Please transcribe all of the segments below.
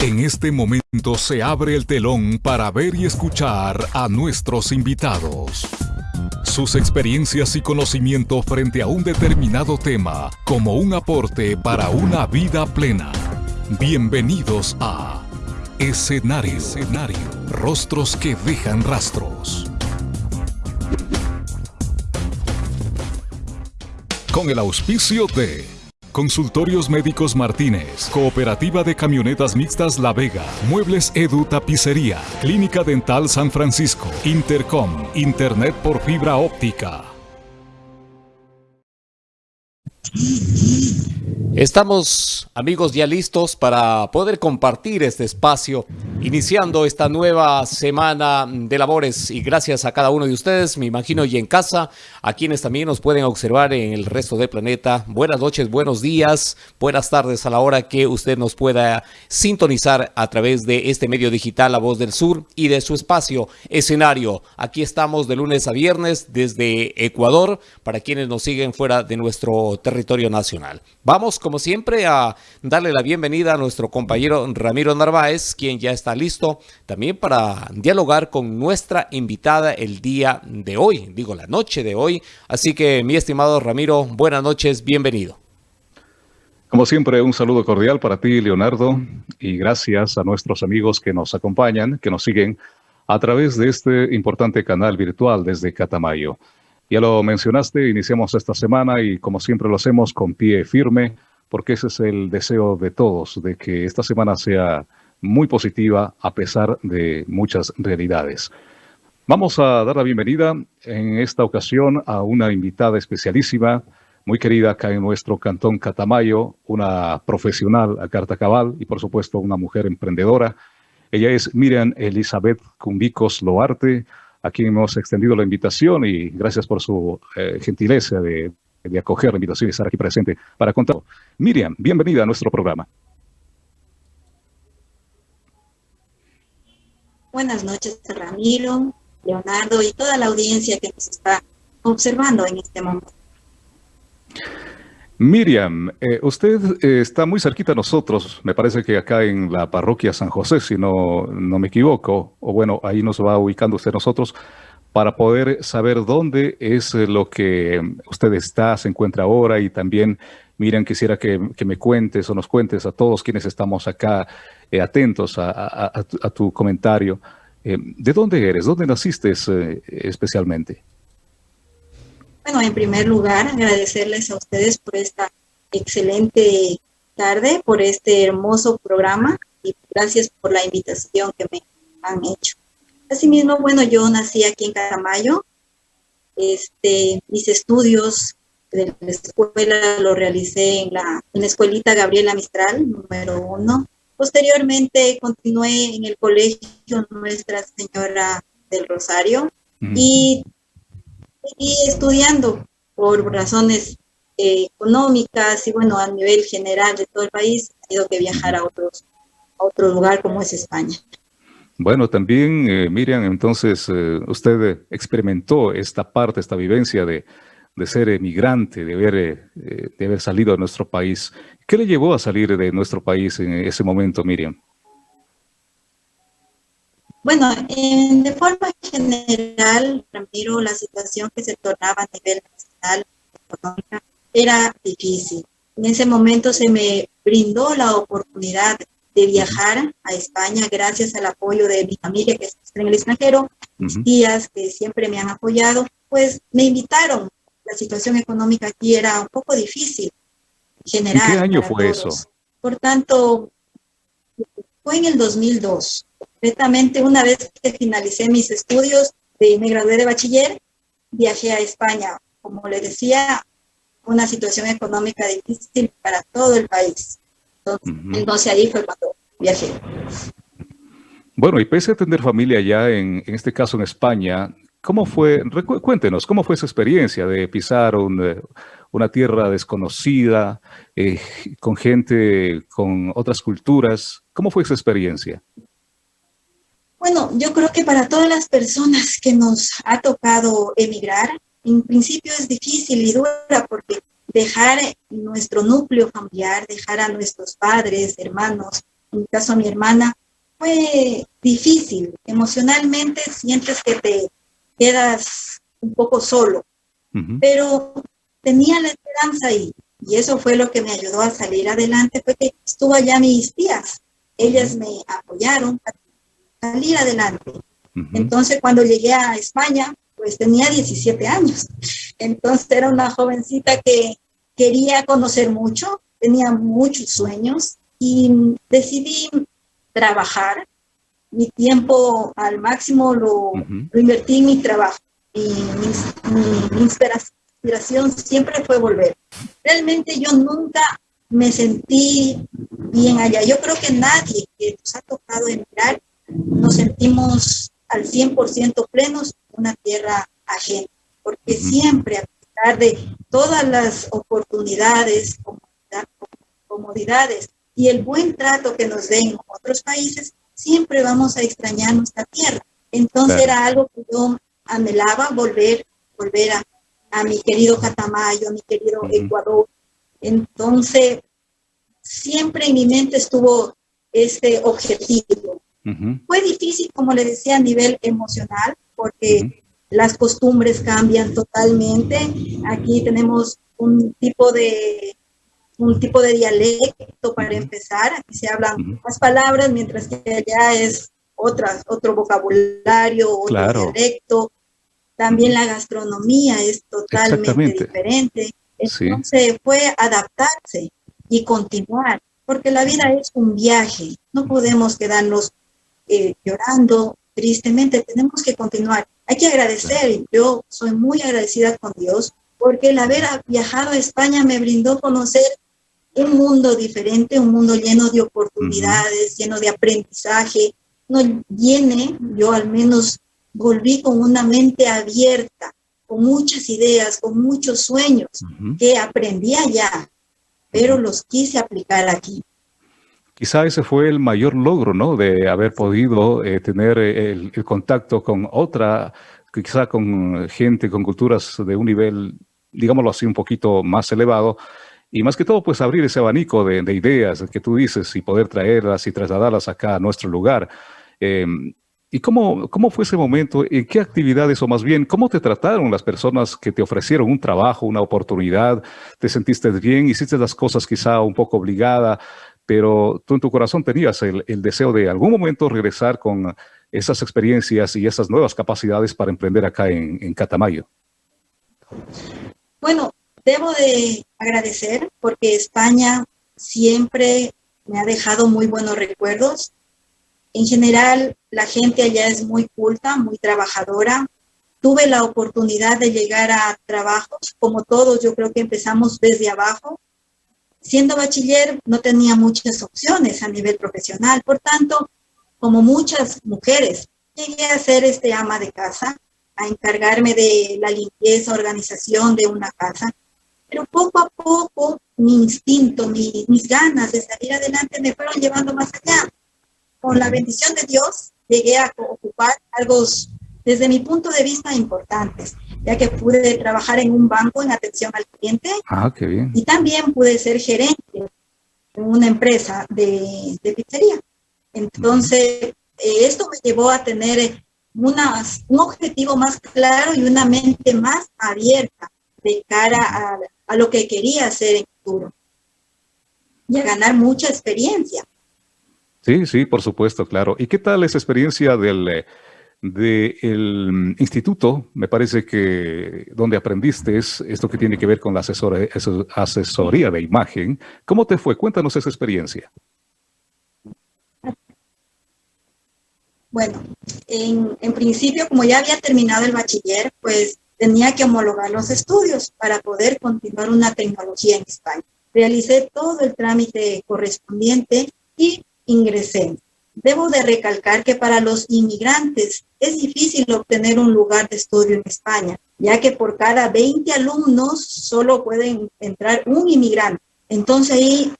En este momento se abre el telón para ver y escuchar a nuestros invitados. Sus experiencias y conocimiento frente a un determinado tema como un aporte para una vida plena. Bienvenidos a Escenario. Escenario. Rostros que dejan rastros. Con el auspicio de Consultorios Médicos Martínez, Cooperativa de Camionetas Mixtas La Vega, Muebles Edu Tapicería, Clínica Dental San Francisco, Intercom, Internet por fibra óptica. Estamos, amigos, ya listos para poder compartir este espacio, iniciando esta nueva semana de labores y gracias a cada uno de ustedes, me imagino, y en casa, a quienes también nos pueden observar en el resto del planeta. Buenas noches, buenos días, buenas tardes a la hora que usted nos pueda sintonizar a través de este medio digital La Voz del Sur y de su espacio escenario. Aquí estamos de lunes a viernes desde Ecuador para quienes nos siguen fuera de nuestro territorio nacional. Vamos como siempre, a darle la bienvenida a nuestro compañero Ramiro Narváez, quien ya está listo también para dialogar con nuestra invitada el día de hoy, digo la noche de hoy. Así que, mi estimado Ramiro, buenas noches, bienvenido. Como siempre, un saludo cordial para ti, Leonardo, y gracias a nuestros amigos que nos acompañan, que nos siguen a través de este importante canal virtual desde Catamayo. Ya lo mencionaste, iniciamos esta semana y como siempre lo hacemos con pie firme, porque ese es el deseo de todos, de que esta semana sea muy positiva a pesar de muchas realidades. Vamos a dar la bienvenida en esta ocasión a una invitada especialísima, muy querida acá en nuestro cantón Catamayo, una profesional a carta cabal y por supuesto una mujer emprendedora. Ella es Miriam Elizabeth Cumbicos Loarte, a quien hemos extendido la invitación y gracias por su eh, gentileza de, de acoger la invitación y estar aquí presente para contar. Miriam, bienvenida a nuestro programa. Buenas noches, Ramiro, Leonardo y toda la audiencia que nos está observando en este momento. Miriam, eh, usted eh, está muy cerquita a nosotros, me parece que acá en la parroquia San José, si no, no me equivoco, o bueno, ahí nos va ubicando usted nosotros para poder saber dónde es eh, lo que usted está, se encuentra ahora y también, Miriam, quisiera que, me cuentes o nos cuentes a todos quienes estamos acá eh, atentos a, tu, comentario. Eh, ¿De dónde eres? ¿Dónde naciste especialmente? Bueno, en primer lugar, agradecerles a ustedes por esta excelente tarde, por este hermoso programa y gracias por la invitación que me han hecho. Asimismo, bueno, yo nací aquí en Catamayo. Este, mis estudios de la escuela lo realicé en la, en la escuelita Gabriela Mistral, número uno. Posteriormente continué en el colegio Nuestra Señora del Rosario y seguí estudiando por razones eh, económicas y bueno, a nivel general de todo el país, he tenido que viajar a, otros, a otro lugar como es España. Bueno, también, eh, Miriam, entonces eh, usted experimentó esta parte, esta vivencia de, ser emigrante, de haber, eh, de haber salido de nuestro país. ¿Qué le llevó a salir de nuestro país en ese momento, Miriam? Bueno, de forma general, Ramiro, la situación que se tornaba a nivel nacional era difícil. En ese momento se me brindó la oportunidad de viajar a España gracias al apoyo de mi familia que está en el extranjero, mis tías que siempre me han apoyado, pues me invitaron. La situación económica aquí era un poco difícil general. ¿En qué año fue eso? Por tanto, fue en el 2002. Concretamente, una vez que finalicé mis estudios, de, me gradué de bachiller, viajé a España. Como le decía, una situación económica difícil para todo el país. Entonces, ahí fue cuando viajé. Bueno, y pese a tener familia allá, en, en este caso en España, ¿cómo fue, cuéntenos, cómo fue esa experiencia de pisar eh, una tierra desconocida, eh, con gente, con otras culturas? ¿Cómo fue esa experiencia? Bueno, yo creo que para todas las personas que nos ha tocado emigrar, en principio es difícil y dura porque dejar nuestro núcleo familiar, dejar a nuestros padres, hermanos, en mi caso a mi hermana, fue difícil. Emocionalmente sientes que te quedas un poco solo, pero tenía la esperanza ahí. Y eso fue lo que me ayudó a salir adelante, fue que estuvo allá mis tías. Ellas me apoyaron para salir adelante. Entonces, cuando llegué a España, pues tenía 17 años. Entonces, era una jovencita que quería conocer mucho, tenía muchos sueños y decidí trabajar. Mi tiempo al máximo lo, invertí en mi trabajo. Y mi, mi inspiración siempre fue volver. Realmente yo nunca me sentí bien allá. Yo creo que nadie que nos ha tocado emigrar nos sentimos al 100% plenos en una tierra ajena, porque siempre, pesar de todas las oportunidades, comodidades y el buen trato que nos den otros países, siempre vamos a extrañar nuestra tierra. Entonces era algo que yo anhelaba volver, volver a, a mi querido Catamayo, a mi querido Ecuador. Entonces, siempre en mi mente estuvo este objetivo. Fue difícil, como le decía, a nivel emocional, porque las costumbres cambian totalmente. Aquí tenemos un tipo de un tipo de dialecto para empezar. Aquí se hablan más palabras, mientras que allá es otras, otro vocabulario, otro dialecto. También la gastronomía es totalmente diferente. Entonces fue adaptarse y continuar, porque la vida es un viaje. No podemos quedarnos eh, llorando tristemente, tenemos que continuar. Hay que agradecer, yo soy muy agradecida con Dios, porque el haber viajado a España me brindó conocer un mundo diferente, un mundo lleno de oportunidades, lleno de aprendizaje, no llene, yo al menos volví con una mente abierta, con muchas ideas, con muchos sueños que aprendí allá, pero los quise aplicar aquí. Quizá ese fue el mayor logro, ¿no? De haber podido eh, tener eh, el, contacto con otra, quizá con gente, con culturas de un nivel, digámoslo así, un poquito más elevado. Y más que todo, pues abrir ese abanico de, ideas que tú dices y poder traerlas y trasladarlas acá a nuestro lugar. Em, ¿Y cómo, cómo fue ese momento? ¿En qué actividades o más bien cómo te trataron las personas que te ofrecieron un trabajo, una oportunidad? ¿Te sentiste bien? ¿Hiciste las cosas quizá un poco obligada? Pero tú en tu corazón tenías el, deseo de algún momento regresar con esas experiencias y esas nuevas capacidades para emprender acá en, en Catamayo. Bueno, debo de agradecer porque España siempre me ha dejado muy buenos recuerdos en general, la gente allá es muy culta, muy trabajadora. Tuve la oportunidad de llegar a trabajos, como todos, yo creo que empezamos desde abajo. Siendo bachiller, no tenía muchas opciones a nivel profesional. Por tanto, como muchas mujeres, llegué a ser este ama de casa, a encargarme de la limpieza, organización de una casa. Pero poco a poco, mi instinto, mis ganas de salir adelante me fueron llevando más allá con la bendición de Dios, llegué a ocupar algo desde mi punto de vista importantes, ya que pude trabajar en un banco en atención al cliente. Ah, qué bien. Y también pude ser gerente en una empresa de, pizzería. Entonces, eh, esto me llevó a tener una, un objetivo más claro y una mente más abierta de cara a, a lo que quería hacer en el futuro. Y a ganar mucha experiencia. Sí, sí, por supuesto, claro. ¿Y qué tal esa experiencia del, del instituto? Me parece que donde aprendiste es esto que tiene que ver con la asesoría de imagen. ¿Cómo te fue? Cuéntanos esa experiencia. Bueno, en, en principio, como ya había terminado el bachiller, pues tenía que homologar los estudios para poder continuar una tecnología en España. Realicé todo el trámite correspondiente y ingresé. Debo de recalcar que para los inmigrantes es difícil obtener un lugar de estudio en España, ya que por cada 20 alumnos solo pueden entrar un inmigrante. Entonces ahí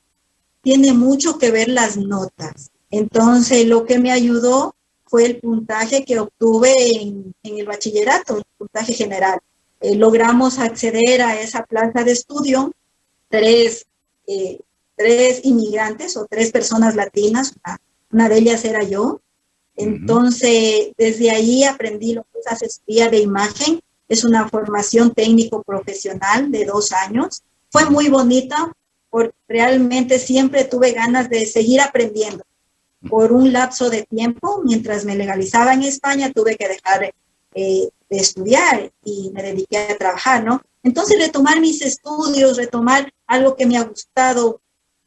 tiene mucho que ver las notas. Entonces lo que me ayudó fue el puntaje que obtuve en, el bachillerato, el puntaje general. Eh, logramos acceder a esa plaza de estudio, tres eh, tres inmigrantes o tres personas latinas, de ellas era yo. Entonces, desde ahí aprendí lo que es asesoría de imagen. Es una formación técnico-profesional de dos años. Fue muy bonita porque realmente siempre tuve ganas de seguir aprendiendo. Por un lapso de tiempo, mientras me legalizaba en España, tuve que dejar eh, de estudiar y me dediqué a trabajar, ¿no? Entonces, retomar mis estudios, retomar algo que me ha gustado,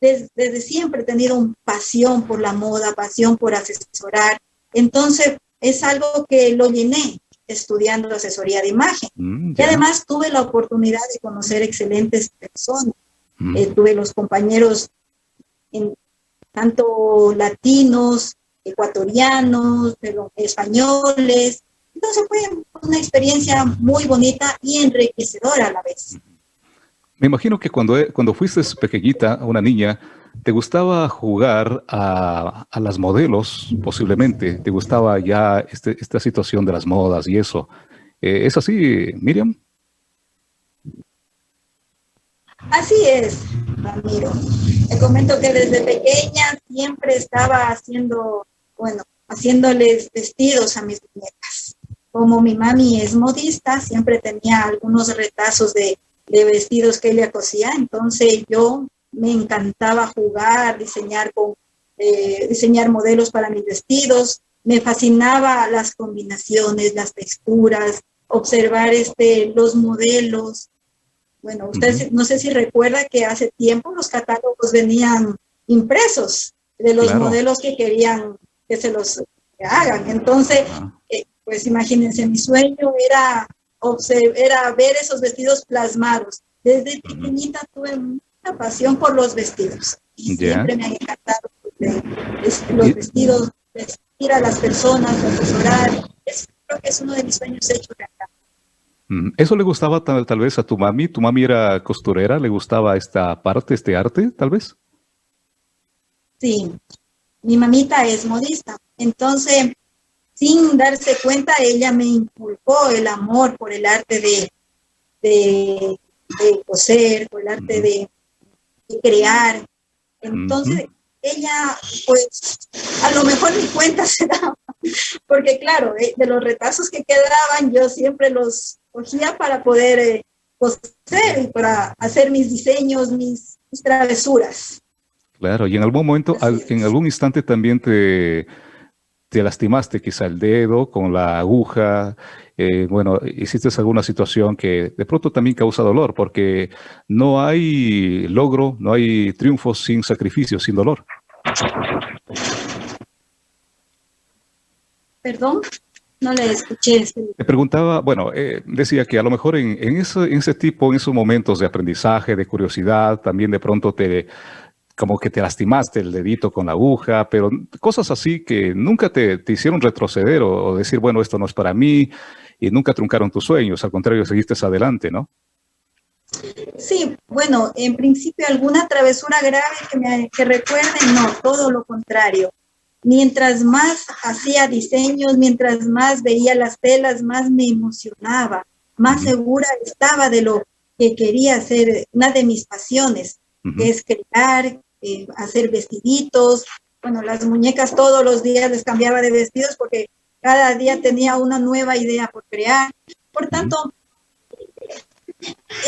desde, siempre he tenido pasión por la moda, pasión por asesorar. Entonces, es algo que lo llené estudiando asesoría de imagen. Mm, y además tuve la oportunidad de conocer excelentes personas. Mm. Eh, tuve los compañeros en, tanto latinos, ecuatorianos, españoles. Entonces fue una experiencia muy bonita y enriquecedora a la vez. Me imagino que cuando, cuando fuiste pequeñita, una niña, te gustaba jugar a, las modelos, posiblemente. Te gustaba ya este, esta situación de las modas y eso. Eh, ¿Es así, Miriam? Así es, Ramiro. Te comento que desde pequeña siempre estaba haciendo, bueno, haciéndoles vestidos a mis muñecas. Como mi mami es modista, siempre tenía algunos retazos de de vestidos que ella cosía. Entonces yo me encantaba jugar, diseñar, con, eh, diseñar modelos para mis vestidos. Me fascinaba las combinaciones, las texturas, observar este, los modelos. Bueno, ustedes no sé si recuerda que hace tiempo los catálogos venían impresos de los modelos que querían que se los hagan. Entonces, eh, pues imagínense, mi sueño era era ver esos vestidos plasmados. Desde pequeñita tuve mucha pasión por los vestidos. Y siempre me han encantado los vestidos, vestir a las personas, asesorar. Eso creo que es uno de mis sueños hechos acá. Mm, ¿Eso le gustaba tal, tal, vez a tu mami? ¿Tu mami era costurera? ¿Le gustaba esta parte, este arte, tal vez? Sí, mi mamita es modista. Entonces, sin darse cuenta, ella me inculcó el amor por el arte de, de, coser, por el arte de, crear. Entonces, ella, pues, a lo mejor mi cuenta se daba, porque claro, eh, de, los retazos que quedaban, yo siempre los cogía para poder eh, coser y para hacer mis diseños, mis, travesuras. Claro, y en algún momento, en algún instante también te te lastimaste quizá el dedo con la aguja, eh, bueno, hiciste alguna situación que de pronto también causa dolor, porque no hay logro, no hay triunfo sin sacrificio, sin dolor. Perdón, no le escuché. Te preguntaba, bueno, eh, decía que a lo mejor en, ese, en ese tipo, en esos momentos de aprendizaje, de curiosidad, también de pronto te como que te lastimaste el dedito con la aguja, pero cosas así que nunca te, hicieron retroceder o, decir, bueno, esto no es para mí, y nunca truncaron tus sueños, al contrario, seguiste adelante, ¿no? Sí, bueno, en principio alguna travesura grave que me que recuerden, no, todo lo contrario. Mientras más hacía diseños, mientras más veía las telas, más me emocionaba, más segura estaba de lo que quería hacer, una de mis pasiones, es crear, eh, hacer vestiditos. Bueno, las muñecas todos los días les cambiaba de vestidos porque cada día tenía una nueva idea por crear. Por tanto,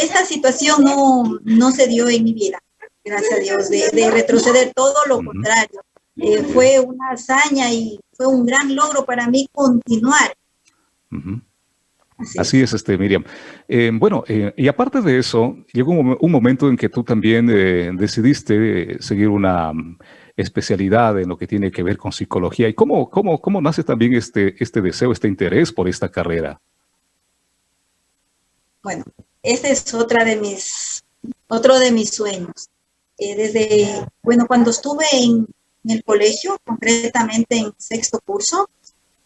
esta situación no, no se dio en mi vida, gracias a Dios, de, retroceder, todo lo contrario. Eh, fue una hazaña y fue un gran logro para mí continuar. Así, es. este Miriam. Eh, bueno, eh, y aparte de eso, llegó un, momento en que tú también eh, decidiste seguir una mm, especialidad en lo que tiene que ver con psicología. ¿Y cómo, cómo, cómo nace también este, este deseo, este interés por esta carrera? Bueno, ese es otra de mis, otro de mis sueños. desde, bueno, cuando estuve en el colegio, concretamente en sexto curso,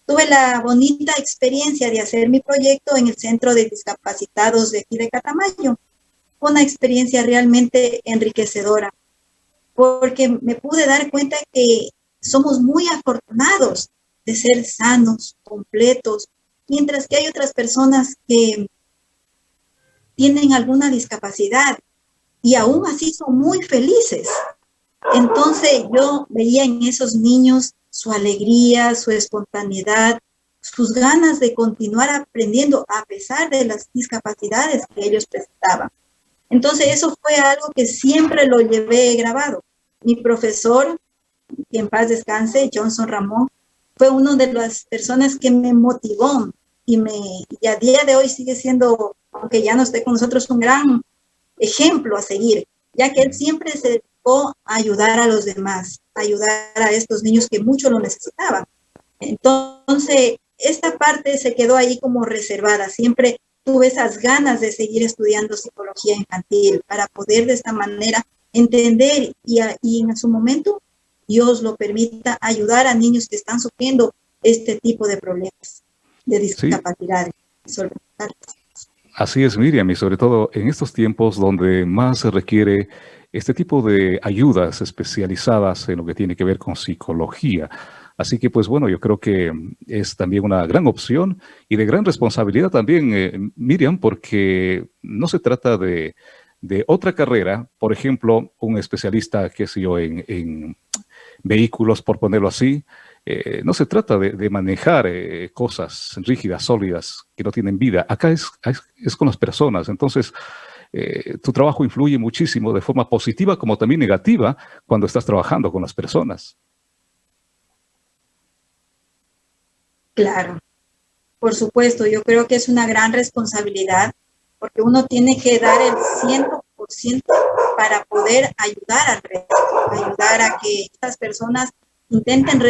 Tuve la bonita experiencia de hacer mi proyecto en el Centro de Discapacitados de aquí de Catamayo. Una experiencia realmente enriquecedora, porque me pude dar cuenta que somos muy afortunados de ser sanos, completos, mientras que hay otras personas que tienen alguna discapacidad y aún así son muy felices. Entonces yo veía en esos niños su alegría, su espontaneidad, sus ganas de continuar aprendiendo a pesar de las discapacidades que ellos presentaban. Entonces eso fue algo que siempre lo llevé grabado. Mi profesor, que en paz descanse, Johnson Ramón, fue una de las personas que me motivó y, me, y a día de hoy sigue siendo, aunque ya no esté con nosotros, un gran ejemplo a seguir, ya que él siempre se a ayudar a los demás, a ayudar a estos niños que mucho lo necesitaban. Entonces, esta parte se quedó ahí como reservada. Siempre tuve esas ganas de seguir estudiando psicología infantil para poder de esta manera entender y, y en su momento Dios lo permita ayudar a niños que están sufriendo este tipo de problemas de discapacidades. Así es, Miriam, y sobre todo en estos tiempos donde más se requiere este tipo de ayudas especializadas en lo que tiene que ver con psicología. Así que, pues bueno, yo creo que es también una gran opción y de gran responsabilidad también, eh, Miriam, porque no se trata de, otra carrera, por ejemplo, un especialista, qué sé yo, en, vehículos, por ponerlo así, eh, no se trata de, manejar eh, cosas rígidas, sólidas, que no tienen vida. Acá es, es con las personas. Entonces, tu trabajo influye muchísimo de forma positiva como también negativa cuando estás trabajando con las personas. Claro, por supuesto, yo creo que es una gran responsabilidad porque uno tiene que dar el 100% para poder ayudar al resto, ayudar a que estas personas intenten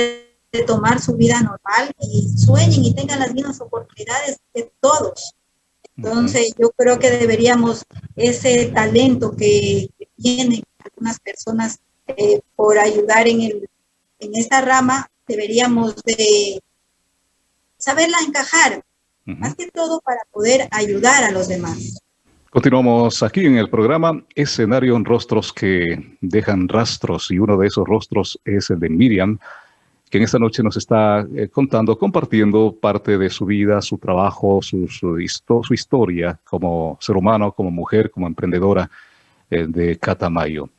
retomar su vida normal y sueñen y tengan las mismas oportunidades de todos. Entonces, yo creo que deberíamos ese talento que tienen algunas personas eh, por ayudar en, el, en esta rama, deberíamos de saberla encajar, más que todo para poder ayudar a los demás. Continuamos aquí en el programa Escenario en Rostros que dejan rastros y uno de esos rostros es el de Miriam, que en esta noche nos está eh, contando, compartiendo parte de su vida, su trabajo, su, su, historia como ser humano, como mujer, como emprendedora eh, de Catamayo.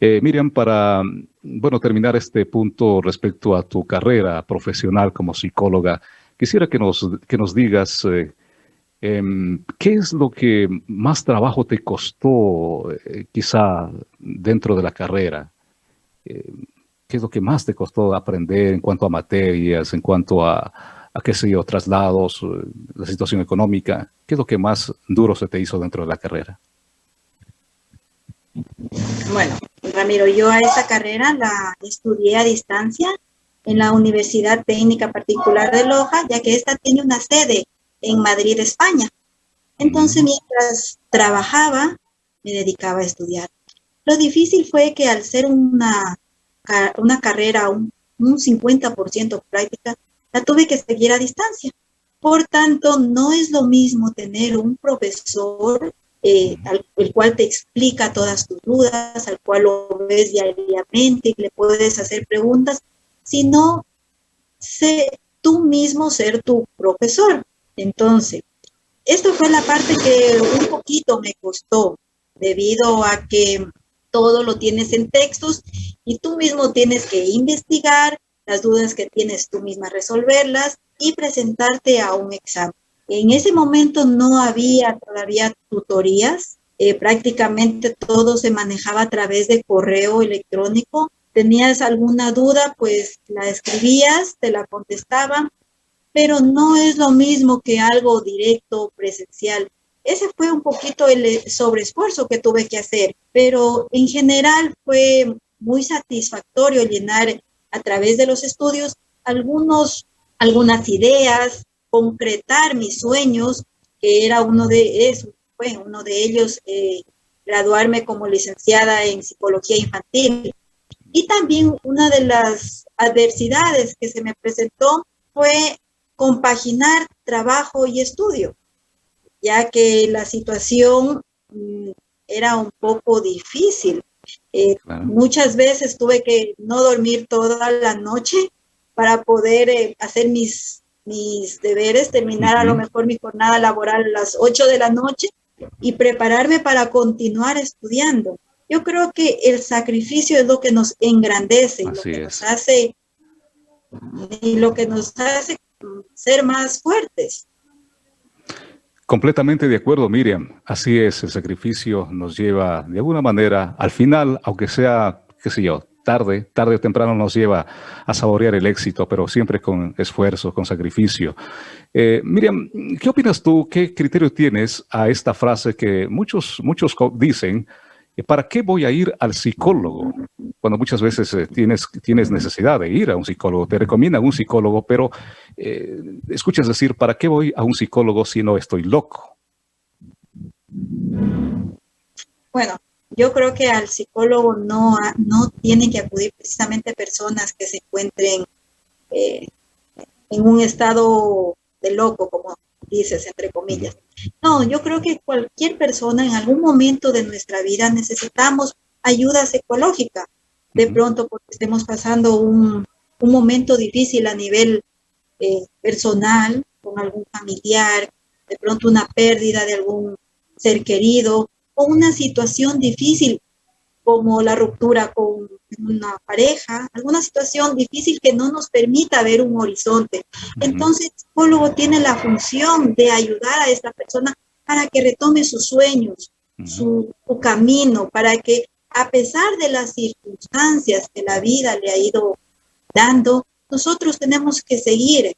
Eh, Miriam, para bueno, terminar este punto respecto a tu carrera profesional como psicóloga, Quisiera que nos, que nos digas em, qué es lo que más trabajo te costó quizá dentro de la carrera. Eh, ¿Qué es lo que más te costó aprender en cuanto a materias, en cuanto a, a qué sé yo, traslados, la situación económica? ¿Qué es lo que más duro se te hizo dentro de la carrera? Bueno, Ramiro, yo a esa carrera la estudié a distancia en la Universidad Técnica Particular de Loja, ya que esta tiene una sede en Madrid, España. Entonces, mientras trabajaba, me dedicaba a estudiar. Lo difícil fue que al ser una, una carrera, un, un 50% práctica, la tuve que seguir a distancia. Por tanto, no es lo mismo tener un profesor eh, al, el cual te explica todas tus dudas, al cual lo ves diariamente y le puedes hacer preguntas, sino sé tú mismo ser tu profesor. Entonces, esto fue la parte que un poquito me costó, debido a que todo lo tienes en textos y tú mismo tienes que investigar las dudas que tienes tú misma resolverlas y presentarte a un examen. En ese momento no había todavía tutorías, eh, prácticamente todo se manejaba a través de correo electrónico tenías alguna duda, pues la escribías, te la contestaban, pero no es lo mismo que algo directo, presencial. Ese fue un poquito el eh, sobreesfuerzo que tuve que hacer, pero en general fue muy satisfactorio llenar a través de los estudios algunos, algunas ideas, concretar mis sueños, que era uno de fue uno de ellos, eh, graduarme como licenciada en psicología infantil. Y también una de las adversidades que se me presentó fue compaginar trabajo y estudio, ya que la situación mm, era un poco difícil. Eh, muchas veces tuve que no dormir toda la noche para poder eh, hacer mis, mis deberes, terminar a lo mejor mi jornada laboral a las 8 de la noche y prepararme para continuar estudiando. Yo creo que el sacrificio es lo que nos engrandece, lo que nos hace y lo que nos hace ser más fuertes. Completamente de acuerdo, Miriam. Así es, el sacrificio nos lleva de alguna manera, al final, aunque sea, qué sé yo, tarde, tarde o temprano nos lleva a saborear el éxito, pero siempre con esfuerzo, con sacrificio. Eh, Miriam, ¿qué opinas tú? ¿Qué criterio tienes a esta frase que muchos, muchos dicen, ¿para qué voy a ir al psicólogo? Cuando muchas veces eh, tienes, tienes necesidad de ir a un psicólogo, te recomiendan un psicólogo, pero eh, escuchas decir, ¿para qué voy a un psicólogo si no estoy loco? Bueno, yo creo que al psicólogo no, no tienen que acudir precisamente personas que se encuentren eh, en un estado de loco, como dices, entre comillas. No, yo creo que cualquier persona en algún momento de nuestra vida necesitamos ayuda psicológica. De pronto porque estemos pasando un, momento difícil a nivel eh, personal, con algún familiar, de pronto una pérdida de algún ser querido o una situación difícil como la ruptura con una pareja, alguna situación difícil que no nos permita ver un horizonte. Entonces, el psicólogo tiene la función de ayudar a esta persona para que retome sus sueños, su, camino, para que a pesar de las circunstancias que la vida le ha ido dando, nosotros tenemos que seguir.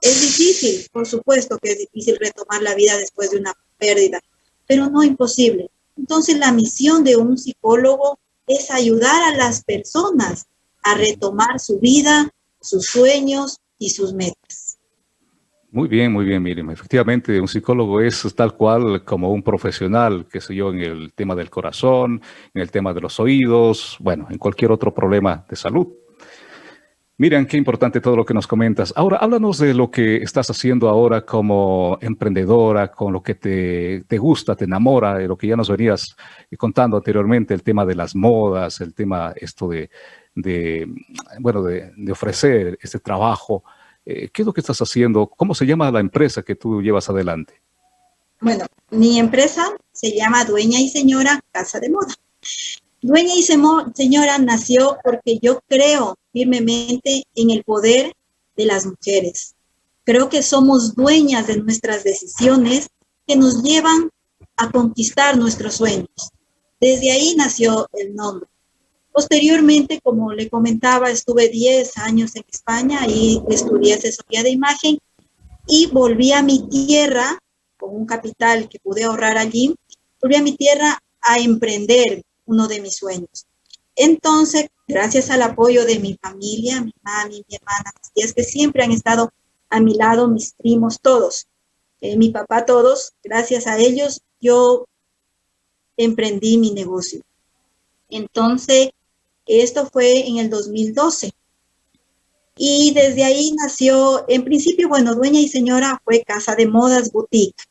Es difícil, por supuesto que es difícil retomar la vida después de una pérdida, pero no imposible. Entonces la misión de un psicólogo es ayudar a las personas a retomar su vida, sus sueños y sus metas. Muy bien, muy bien, Miriam. Efectivamente, un psicólogo es tal cual como un profesional, qué sé yo, en el tema del corazón, en el tema de los oídos, bueno, en cualquier otro problema de salud. Miriam, qué importante todo lo que nos comentas. Ahora, háblanos de lo que estás haciendo ahora como emprendedora, con lo que te, gusta, te enamora, de lo que ya nos venías contando anteriormente, el tema de las modas, el tema esto de, bueno, de, ofrecer este trabajo. Eh, ¿Qué es lo que estás haciendo? ¿Cómo se llama la empresa que tú llevas adelante? Bueno, mi empresa se llama Dueña y Señora Casa de Moda. Dueña y Señora nació porque yo creo firmemente en el poder de las mujeres. Creo que somos dueñas de nuestras decisiones que nos llevan a conquistar nuestros sueños. Desde ahí nació el nombre. Posteriormente, como le comentaba, estuve 10 años en España y estudié asesoría de imagen y volví a mi tierra con un capital que pude ahorrar allí, volví a mi tierra a emprender uno de mis sueños. Entonces, gracias al apoyo de mi familia, mi mami, mi hermana, mis tías, que siempre han estado a mi lado, mis primos, todos, eh, mi papá, todos, gracias a ellos, yo emprendí mi negocio. Entonces, esto fue en el 2012. Y desde ahí nació, en principio, bueno, dueña y señora fue Casa de Modas Boutique.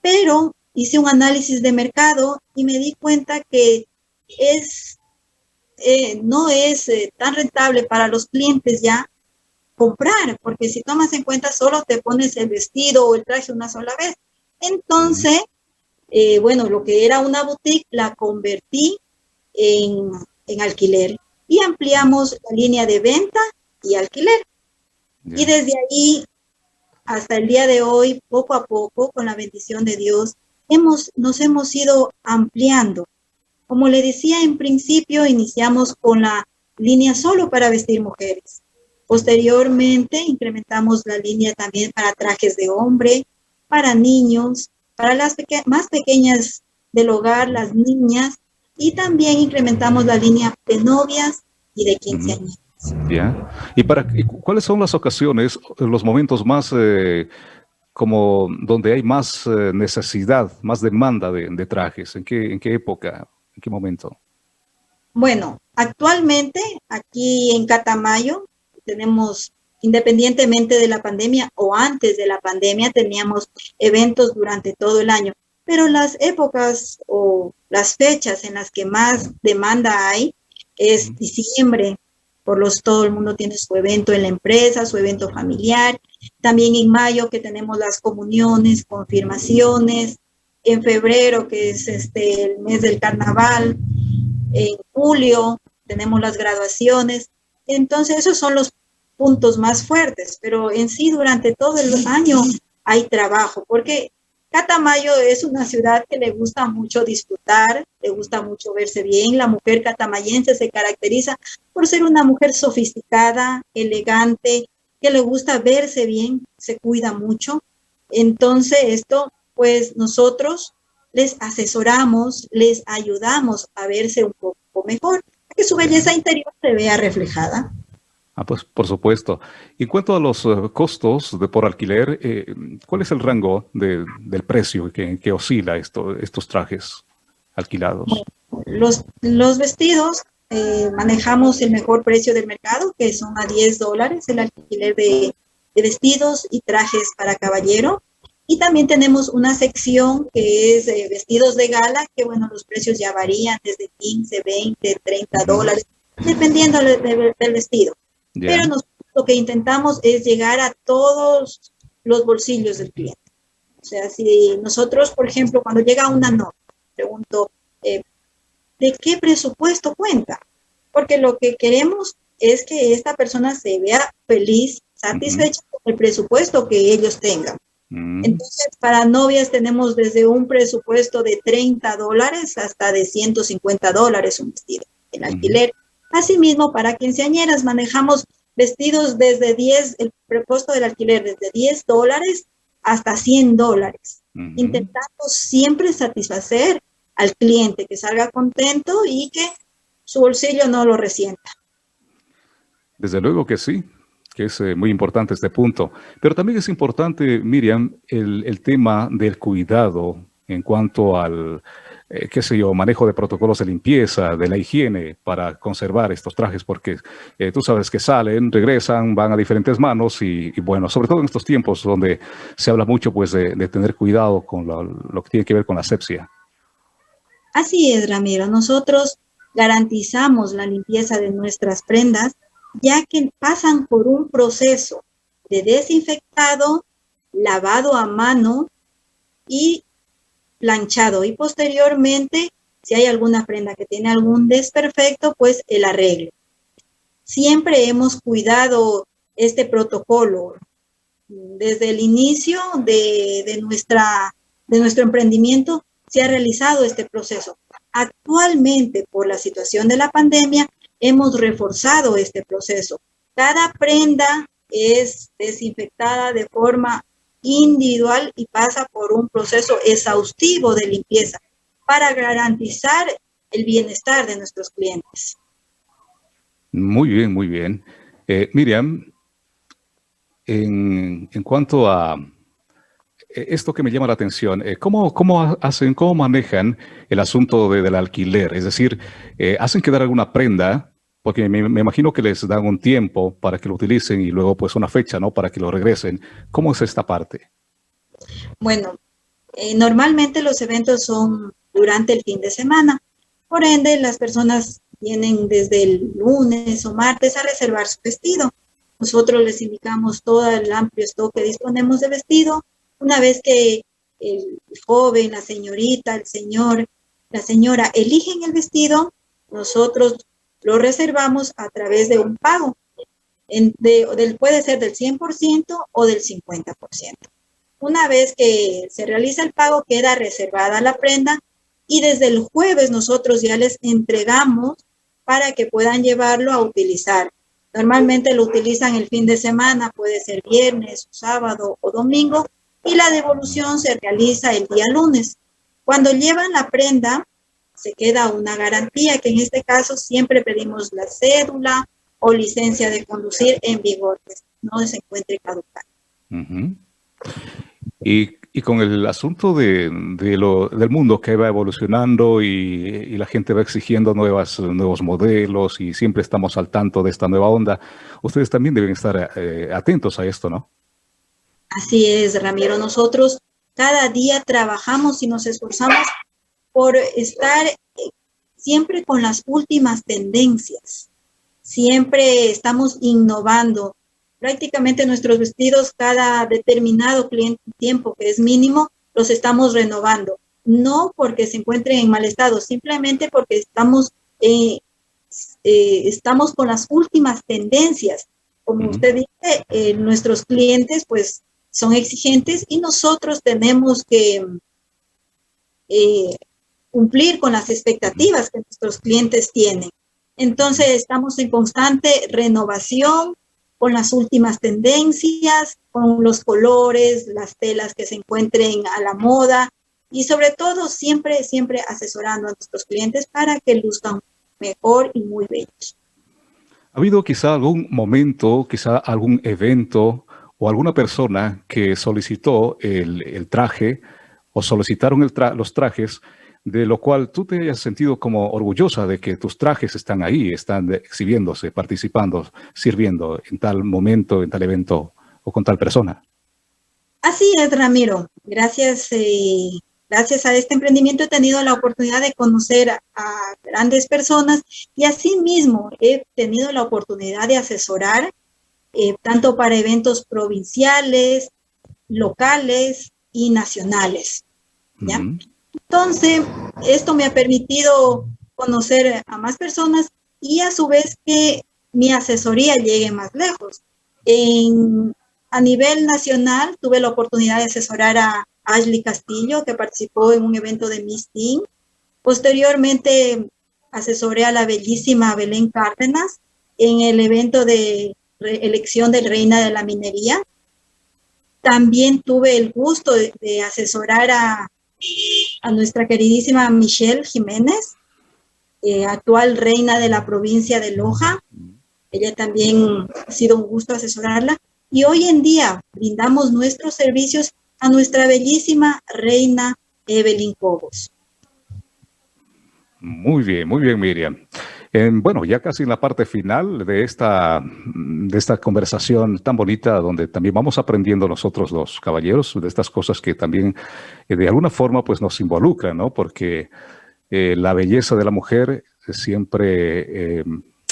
Pero hice un análisis de mercado y me di cuenta que es eh, no es eh, tan rentable para los clientes ya comprar, porque si tomas en cuenta solo te pones el vestido o el traje una sola vez. Entonces, eh, bueno, lo que era una boutique la convertí en, en, alquiler y ampliamos la línea de venta y alquiler. Y desde ahí hasta el día de hoy, poco a poco, con la bendición de Dios, hemos, nos hemos ido ampliando. Como le decía en principio, iniciamos con la línea solo para vestir mujeres. Posteriormente incrementamos la línea también para trajes de hombre, para niños, para las más pequeñas del hogar, las niñas, y también incrementamos la línea de novias y de quinceañeras. Ya. ¿Y para cuáles son las ocasiones, los momentos más eh, como donde hay más eh, necesidad, más demanda de, de trajes? ¿En qué, ¿En qué época? ¿En qué momento? Bueno, actualmente aquí en Catamayo tenemos, independientemente de la pandemia o antes de la pandemia, teníamos eventos durante todo el año. Pero las épocas o las fechas en las que más demanda hay es diciembre, por los todo el mundo tiene su evento en la empresa, su evento familiar. También en mayo que tenemos las comuniones, confirmaciones, en febrero, que es este el mes del carnaval, en julio tenemos las graduaciones. Entonces, esos son los puntos más fuertes, pero en sí durante todo el año hay trabajo, porque Catamayo es una ciudad que le gusta mucho disfrutar, le gusta mucho verse bien. La mujer catamayense se caracteriza por ser una mujer sofisticada, elegante, que le gusta verse bien, se cuida mucho. Entonces esto, pues nosotros les asesoramos, les ayudamos a verse un poco mejor, que su belleza interior se vea reflejada. Ah, pues por supuesto. Y cuanto a los eh, costos de por alquiler, eh, ¿cuál es el rango del precio que, oscila esto, estos trajes alquilados? Los, vestidos eh, manejamos el mejor precio del mercado, que son a 10 dólares el alquiler de, de vestidos y trajes para caballero. Y también tenemos una sección que es vestidos de gala, que bueno, los precios ya varían desde 15, 20, 30 dólares, dependiendo del vestido. Pero lo que intentamos es llegar a todos los bolsillos del cliente. O sea, si nosotros, por ejemplo, cuando llega una nota, pregunto, eh, ¿de qué presupuesto cuenta? Porque lo que queremos es que esta persona se vea feliz, satisfecha con el presupuesto que ellos tengan. Mm. Entonces, para novias tenemos desde un presupuesto de 30 dólares hasta de 150 dólares un vestido, el alquiler. Asimismo, para quinceañeras manejamos vestidos desde 10, el prepuesto del alquiler desde 10 dólares hasta 100 dólares, intentando siempre satisfacer al cliente, que salga contento y que su bolsillo no lo resienta. Desde luego que sí, que es eh, muy importante este punto. Pero también es importante, Miriam, el, el tema del cuidado en cuanto al, eh, qué sé yo, manejo de protocolos de limpieza, de la higiene para conservar estos trajes, porque eh, tú sabes que salen, regresan, van a diferentes manos y, bueno, sobre todo en estos tiempos donde se habla mucho pues de, tener cuidado con lo, lo, que tiene que ver con la asepsia. Así es, Ramiro. Nosotros garantizamos la limpieza de nuestras prendas, ya que pasan por un proceso de desinfectado, lavado a mano y planchado y posteriormente, si hay alguna prenda que tiene algún desperfecto, pues el arreglo. Siempre hemos cuidado este protocolo desde el inicio de, nuestra, de nuestro emprendimiento se ha realizado este proceso. Actualmente, por la situación de la pandemia, hemos reforzado este proceso. Cada prenda es desinfectada de forma individual y pasa por un proceso exhaustivo de limpieza para garantizar el bienestar de nuestros clientes. Muy bien, muy bien. Eh, Miriam, en, cuanto a eh, esto que me llama la atención, eh, ¿cómo, cómo hacen, cómo manejan el asunto del alquiler? Es decir, ¿hacen quedar alguna prenda porque me, imagino que les dan un tiempo para que lo utilicen y luego pues una fecha, ¿no? Para que lo regresen. ¿Cómo es esta parte? Bueno, eh, normalmente los eventos son durante el fin de semana. Por ende, las personas vienen desde el lunes o martes a reservar su vestido. Nosotros les indicamos todo el amplio stock que disponemos de vestido. Una vez que el joven, la señorita, el señor, la señora eligen el vestido, nosotros lo reservamos a través de un pago. puede ser del 100% o del 50%. Una vez que se realiza el pago, queda reservada la prenda y desde el jueves nosotros ya les entregamos para que puedan llevarlo a utilizar. Normalmente lo utilizan el fin de semana, puede ser viernes, sábado o domingo, y la devolución se realiza el día lunes. Cuando llevan la prenda, se queda una garantía, que en este caso siempre pedimos la cédula o licencia de conducir en vigor, que no se encuentre caducada. y, y, con el asunto de, de lo, del mundo que va evolucionando y, y, la gente va exigiendo nuevas, nuevos modelos y siempre estamos al tanto de esta nueva onda, ustedes también deben estar eh, atentos a esto, ¿no? Así es, Ramiro. Nosotros cada día trabajamos y nos esforzamos por estar eh, siempre con las últimas tendencias. Siempre estamos innovando. Prácticamente nuestros vestidos cada determinado tiempo que es mínimo, los estamos renovando. no porque se encuentren en mal estado, simplemente porque estamos, eh, eh, estamos con las últimas tendencias. Como usted dice, eh, nuestros clientes pues son exigentes y nosotros tenemos que cumplir con las expectativas que nuestros clientes tienen. Entonces estamos en constante renovación con las últimas tendencias, con los colores, las telas que se encuentren a la moda y sobre todo siempre, siempre asesorando a nuestros clientes para que luzcan mejor y muy bellos. ¿Ha habido quizá algún momento, quizá algún evento o alguna persona que solicitó el, traje o solicitaron los trajes de lo cual tú te hayas sentido como orgullosa de que tus trajes están ahí, están exhibiéndose, participando, sirviendo en tal momento, en tal evento o con tal persona. Así es, Ramiro. Gracias, eh, gracias a este emprendimiento he tenido la oportunidad de conocer a, grandes personas y asimismo he tenido la oportunidad de asesorar eh, tanto para eventos provinciales, locales y nacionales. ¿ya? Entonces, esto me ha permitido conocer a más personas y a su vez que mi asesoría llegue más lejos. a nivel nacional tuve la oportunidad de asesorar a Ashley Castillo, que participó en un evento de Miss Teen. Posteriormente asesoré a la bellísima Belén Cárdenas en el evento de elección de reina de la minería. También tuve el gusto de asesorar a a nuestra queridísima Michelle Jiménez, eh, actual reina de la provincia de Loja. Ella también ha sido un gusto asesorarla. Y hoy en día brindamos nuestros servicios a nuestra bellísima reina Evelyn Cobos. Muy bien, muy bien, Miriam bueno, ya casi en la parte final de esta, de esta conversación tan bonita, donde también vamos aprendiendo nosotros los caballeros de estas cosas que también eh, de alguna forma pues nos involucran, ¿no? Porque eh, la belleza de la mujer siempre, eh,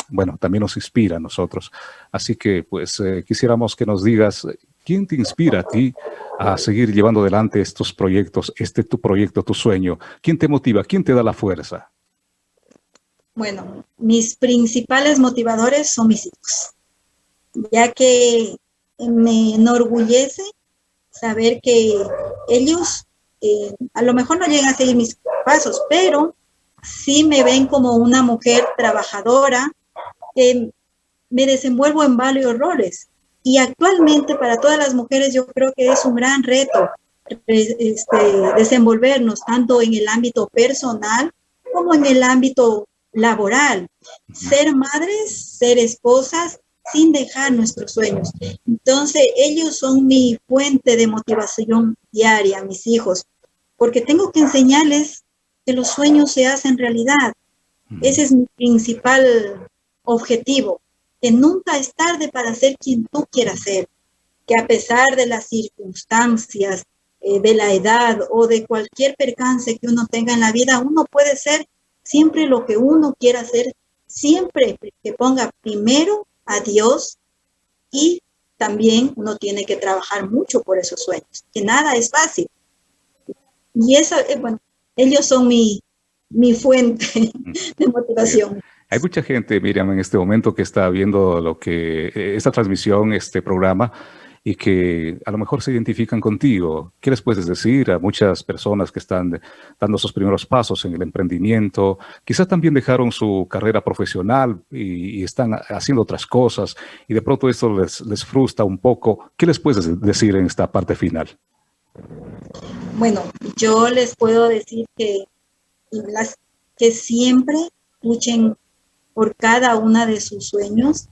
bueno, también nos inspira a nosotros. Así que pues quisiéramos que nos digas, ¿quién te inspira a ti a seguir llevando adelante estos proyectos, este tu proyecto, tu sueño? ¿Quién te motiva? ¿Quién te da la fuerza? Bueno, mis principales motivadores son mis hijos, ya que me enorgullece saber que ellos eh, a lo mejor no llegan a seguir mis pasos, pero sí me ven como una mujer trabajadora, que me desenvuelvo en varios roles. Y actualmente para todas las mujeres yo creo que es un gran reto este, desenvolvernos tanto en el ámbito personal como en el ámbito laboral, ser madres, ser esposas, sin dejar nuestros sueños. Entonces, ellos son mi fuente de motivación diaria, mis hijos, porque tengo que enseñarles que los sueños se hacen realidad. Ese es mi principal objetivo, que nunca es tarde para ser quien tú quieras ser, que a pesar de las circunstancias, eh, de la edad o de cualquier percance que uno tenga en la vida, uno puede ser siempre lo que uno quiera hacer, siempre que ponga primero a Dios y también uno tiene que trabajar mucho por esos sueños, que nada es fácil. Y eso, eh, bueno, ellos son mi, mi fuente de motivación. Hay mucha gente, Miriam, en este momento que está viendo lo que eh, esta transmisión, este programa, y que a lo mejor se identifican contigo. ¿Qué les puedes decir a muchas personas que están dando sus primeros pasos en el emprendimiento? Quizás también dejaron su carrera profesional y, están haciendo otras cosas y de pronto esto les, les frustra un poco. ¿Qué les puedes decir en esta parte final? Bueno, yo les puedo decir que, que siempre luchen por cada una de sus sueños,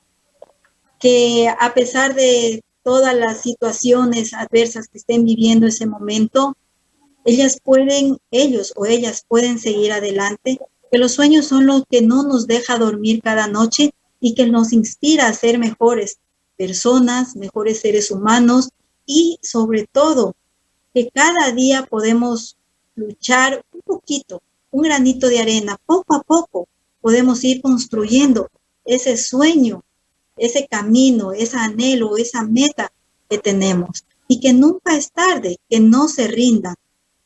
que a pesar de todas las situaciones adversas que estén viviendo ese momento, ellas pueden, ellos o ellas pueden seguir adelante, que los sueños son lo que no nos deja dormir cada noche y que nos inspira a ser mejores personas, mejores seres humanos y sobre todo que cada día podemos luchar un poquito, un granito de arena, poco a poco podemos ir construyendo ese sueño ese camino, ese anhelo, esa meta que tenemos. Y que nunca es tarde, que no se rindan,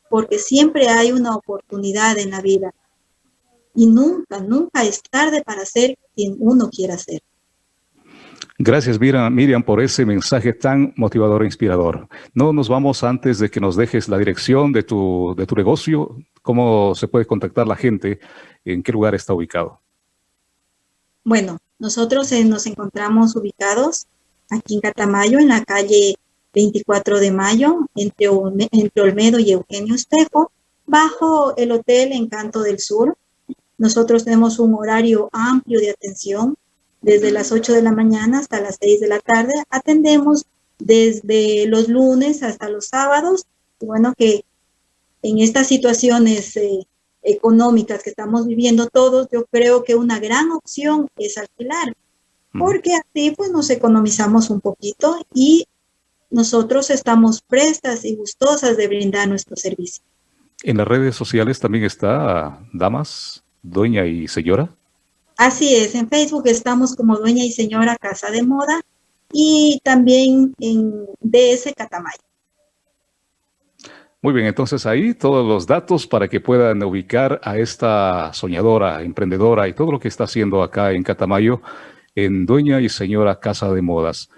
porque siempre hay una oportunidad en la vida. Y nunca, nunca es tarde para ser quien uno quiera ser. Gracias Miriam por ese mensaje tan motivador e inspirador. No nos vamos antes de que nos dejes la dirección de tu, de tu negocio, cómo se puede contactar la gente, en qué lugar está ubicado. Bueno, nosotros eh, nos encontramos ubicados aquí en Catamayo, en la calle 24 de Mayo, entre, entre Olmedo y Eugenio Espejo, bajo el Hotel Encanto del Sur. Nosotros tenemos un horario amplio de atención, desde las 8 de la mañana hasta las 6 de la tarde. Atendemos desde los lunes hasta los sábados. Bueno, que en estas situaciones eh, económicas que estamos viviendo todos, yo creo que una gran opción es alquilar, porque así pues nos economizamos un poquito y nosotros estamos prestas y gustosas de brindar nuestro servicio. En las redes sociales también está Damas, Doña y Señora. Así es, en Facebook estamos como Dueña y Señora Casa de Moda y también en DS Catamayo. Muy bien, entonces ahí todos los datos para que puedan ubicar a esta soñadora, emprendedora y todo lo que está haciendo acá en Catamayo en Dueña y Señora Casa de Modas.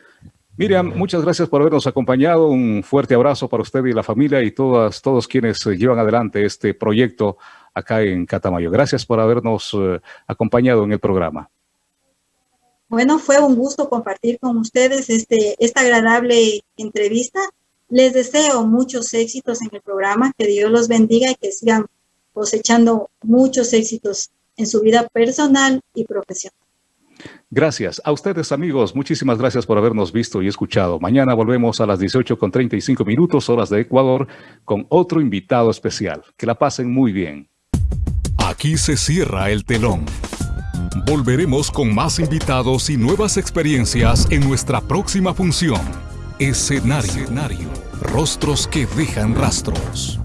Miriam, muchas gracias por habernos acompañado. Un fuerte abrazo para usted y la familia y todas, todos quienes llevan adelante este proyecto acá en Catamayo. Gracias por habernos eh, acompañado en el programa. Bueno, fue un gusto compartir con ustedes este, esta agradable entrevista. Les deseo muchos éxitos en el programa, que Dios los bendiga y que sigan cosechando muchos éxitos en su vida personal y profesional. Gracias. A ustedes, amigos, muchísimas gracias por habernos visto y escuchado. Mañana volvemos a las 18 con 35 minutos, horas de Ecuador, con otro invitado especial. Que la pasen muy bien. Aquí se cierra el telón. Volveremos con más invitados y nuevas experiencias en nuestra próxima función. Escenario. Escenario. Rostros que dejan rastros.